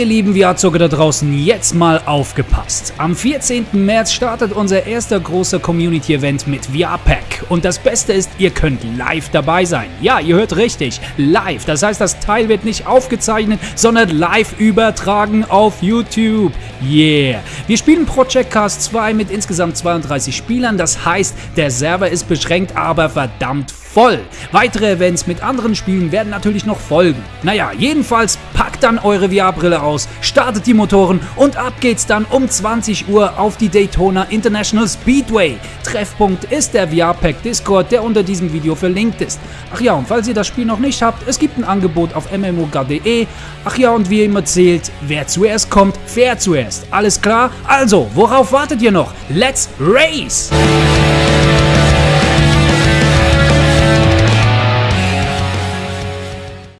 Ihr lieben VR-Zocker da draußen, jetzt mal aufgepasst. Am 14. März startet unser erster großer Community-Event mit VR-Pack. Und das Beste ist, ihr könnt live dabei sein. Ja, ihr hört richtig, live. Das heißt, das Teil wird nicht aufgezeichnet, sondern live übertragen auf YouTube. Yeah. Wir spielen Project Cast 2 mit insgesamt 32 Spielern. Das heißt, der Server ist beschränkt, aber verdammt voll. Weitere Events mit anderen Spielen werden natürlich noch folgen. Naja, jedenfalls packt dann eure VR-Brille aus, startet die Motoren und ab geht's dann um 20 Uhr auf die Daytona International Speedway. Treffpunkt ist der VR-Pack Discord, der unter diesem Video verlinkt ist. Ach ja, und falls ihr das Spiel noch nicht habt, es gibt ein Angebot auf mmog.de. Ach ja, und wie immer zählt, wer zuerst kommt, fährt zuerst. Alles klar? Also, worauf wartet ihr noch? Let's race!